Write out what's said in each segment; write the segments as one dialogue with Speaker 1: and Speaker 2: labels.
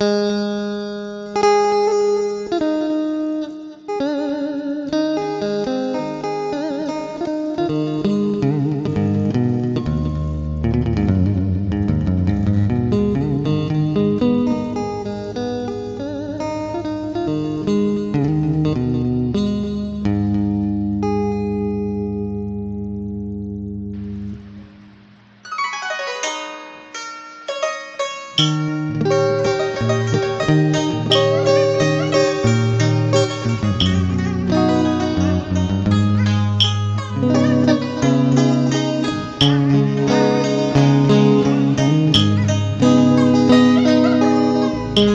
Speaker 1: Música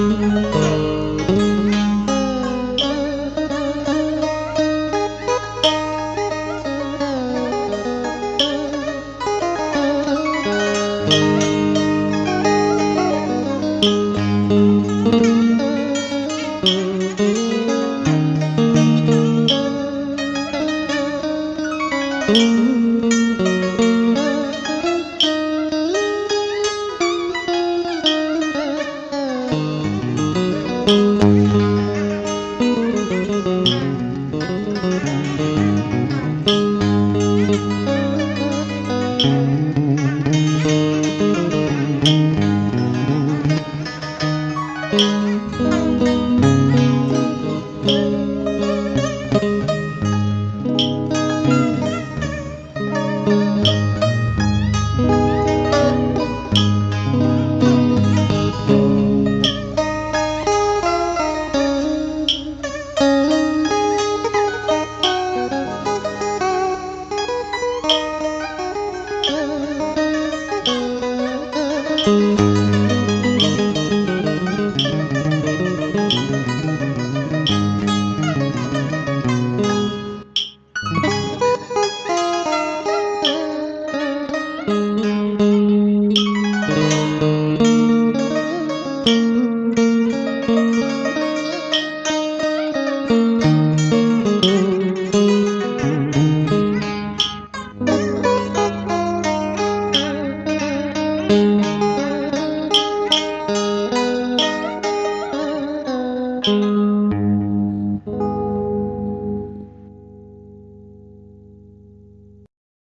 Speaker 1: Thank mm -hmm. you.
Speaker 2: thank mm -hmm. you